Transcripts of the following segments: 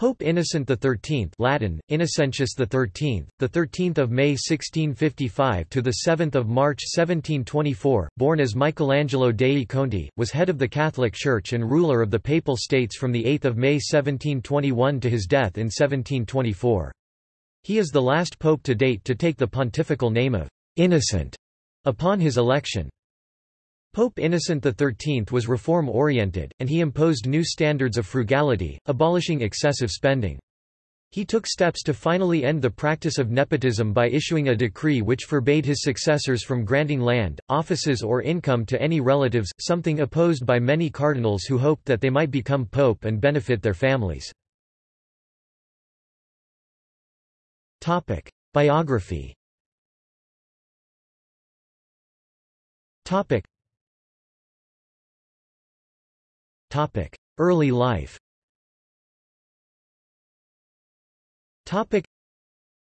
Pope Innocent XIII Latin, Innocentius XIII, the 13th of May 1655 to the 7th of March 1724, born as Michelangelo dei Conti, was head of the Catholic Church and ruler of the Papal States from the 8th of May 1721 to his death in 1724. He is the last pope to date to take the pontifical name of Innocent upon his election. Pope Innocent XIII was reform-oriented, and he imposed new standards of frugality, abolishing excessive spending. He took steps to finally end the practice of nepotism by issuing a decree which forbade his successors from granting land, offices or income to any relatives, something opposed by many cardinals who hoped that they might become pope and benefit their families. Biography Early life.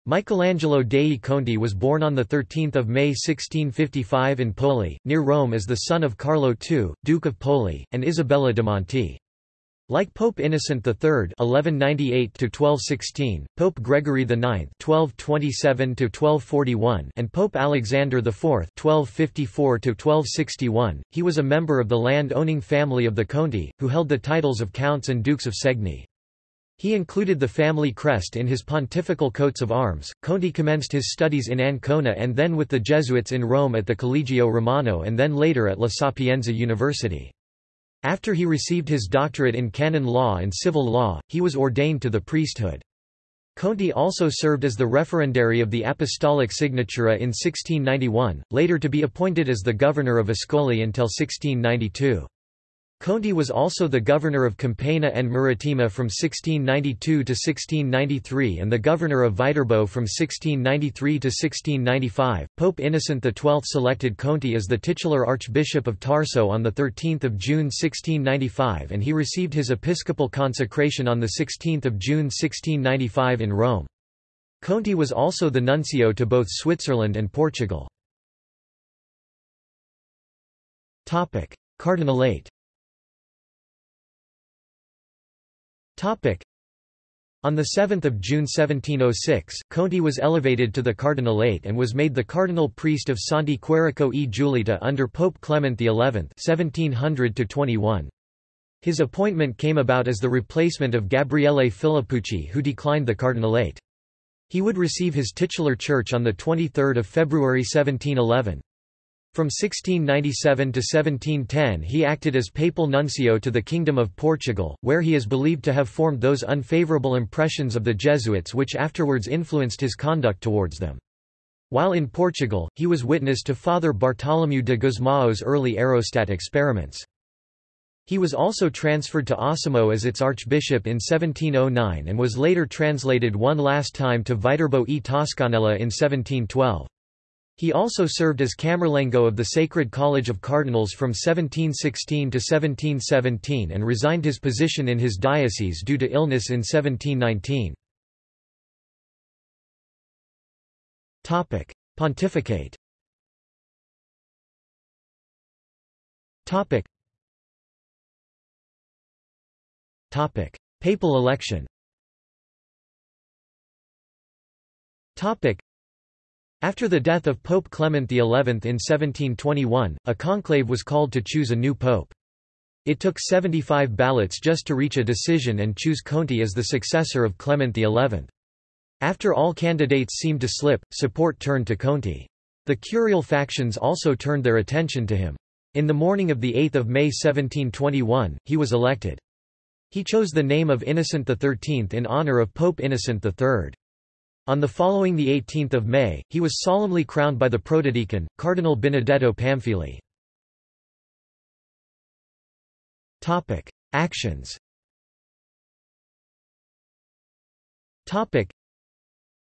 Michelangelo dei Conti was born on 13 May 1655 in Poli, near Rome as the son of Carlo II, Duke of Poli, and Isabella de Monti. Like Pope Innocent III (1198–1216), Pope Gregory IX (1227–1241), and Pope Alexander IV (1254–1261), he was a member of the land-owning family of the Conti, who held the titles of counts and dukes of Segni. He included the family crest in his pontifical coats of arms. Conti commenced his studies in Ancona and then with the Jesuits in Rome at the Collegio Romano and then later at La Sapienza University. After he received his doctorate in canon law and civil law, he was ordained to the priesthood. Conti also served as the referendary of the Apostolic Signatura in 1691, later to be appointed as the governor of Ascoli until 1692. Conti was also the governor of Campania and Marittima from 1692 to 1693 and the governor of Viterbo from 1693 to 1695. Pope Innocent XII selected Conti as the titular Archbishop of Tarso on 13 June 1695 and he received his episcopal consecration on 16 June 1695 in Rome. Conti was also the nuncio to both Switzerland and Portugal. Cardinalate On 7 June 1706, Conti was elevated to the cardinalate and was made the cardinal priest of Santi Quirico e Giulietta under Pope Clement XI 1700 His appointment came about as the replacement of Gabriele Filippucci who declined the cardinalate. He would receive his titular church on 23 February 1711. From 1697 to 1710 he acted as papal nuncio to the Kingdom of Portugal, where he is believed to have formed those unfavourable impressions of the Jesuits which afterwards influenced his conduct towards them. While in Portugal, he was witness to Father Bartolomeu de Gusmao's early aerostat experiments. He was also transferred to Osimo as its archbishop in 1709 and was later translated one last time to Viterbo e Toscanella in 1712. He also served as Camerlengo of the Sacred College of Cardinals from 1716 to 1717 and resigned his position in his diocese due to illness in 1719. Pontificate Papal election after the death of Pope Clement XI in 1721, a conclave was called to choose a new pope. It took 75 ballots just to reach a decision and choose Conti as the successor of Clement XI. After all candidates seemed to slip, support turned to Conti. The curial factions also turned their attention to him. In the morning of 8 May 1721, he was elected. He chose the name of Innocent XIII in honor of Pope Innocent III. On the following 18 May, he was solemnly crowned by the protodeacon, Cardinal Benedetto Pamphili. Actions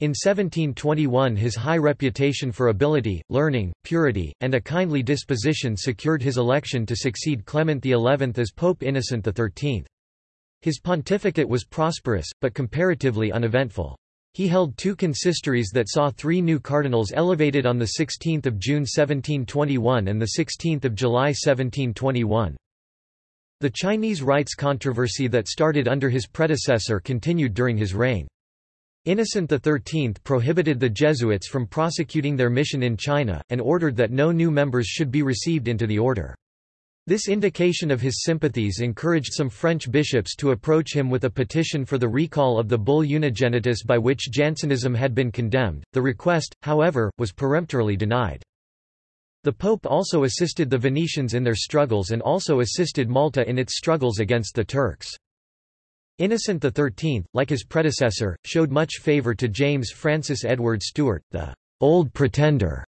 in 1721 his high reputation for ability, learning, purity, and a kindly disposition secured his election to succeed Clement XI as Pope Innocent XIII. His pontificate was prosperous, but comparatively uneventful. He held two consistories that saw three new cardinals elevated on 16 June 1721 and 16 July 1721. The Chinese rites controversy that started under his predecessor continued during his reign. Innocent XIII prohibited the Jesuits from prosecuting their mission in China, and ordered that no new members should be received into the order. This indication of his sympathies encouraged some French bishops to approach him with a petition for the recall of the bull Unigenitus by which Jansenism had been condemned. The request, however, was peremptorily denied. The Pope also assisted the Venetians in their struggles and also assisted Malta in its struggles against the Turks. Innocent XIII, like his predecessor, showed much favour to James Francis Edward Stuart, the «Old Pretender»,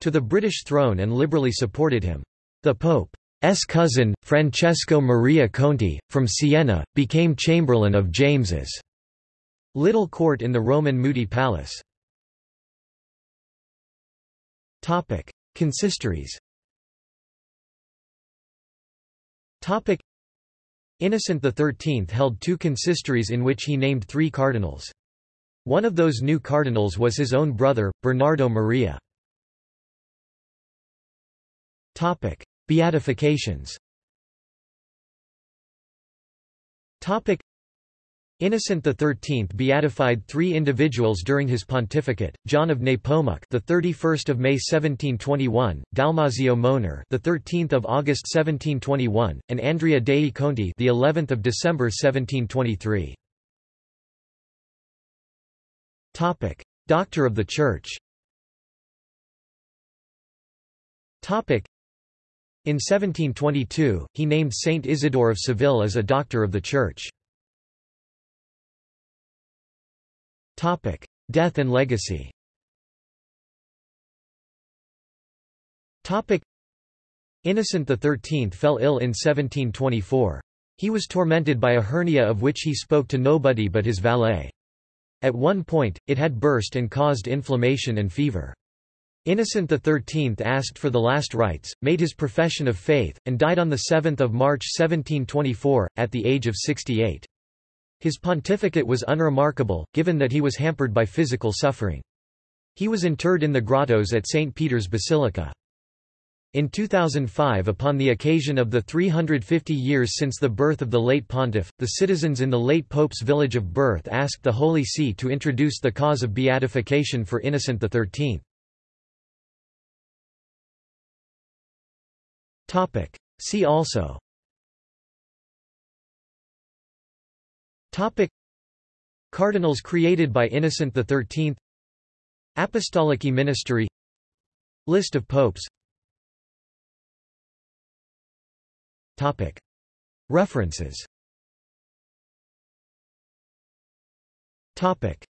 to the British throne and liberally supported him. The Pope's cousin, Francesco Maria Conti, from Siena, became Chamberlain of James's little court in the Roman Muti Palace. Consistories Innocent XIII held two consistories in which he named three cardinals. One of those new cardinals was his own brother, Bernardo Maria. Beatifications Innocent XIII beatified three individuals during his pontificate: John of Nepomuk, the 31st of May 1721; Dalmazio Moner, the 13th of August 1721; and Andrea dei Conti, the 11th of December 1723. Topic: Doctor of the Church. Topic: In 1722, he named Saint Isidore of Seville as a Doctor of the Church. Death and legacy. Topic: Innocent XIII fell ill in 1724. He was tormented by a hernia of which he spoke to nobody but his valet. At one point, it had burst and caused inflammation and fever. Innocent XIII asked for the last rites, made his profession of faith, and died on 7 March 1724, at the age of 68. His pontificate was unremarkable, given that he was hampered by physical suffering. He was interred in the grottos at St. Peter's Basilica. In 2005 upon the occasion of the 350 years since the birth of the late pontiff, the citizens in the late pope's village of birth asked the Holy See to introduce the cause of beatification for Innocent XIII. See also. Topic. Cardinals created by Innocent XIII Apostolic Ministry. List of popes. Topic. References. Topic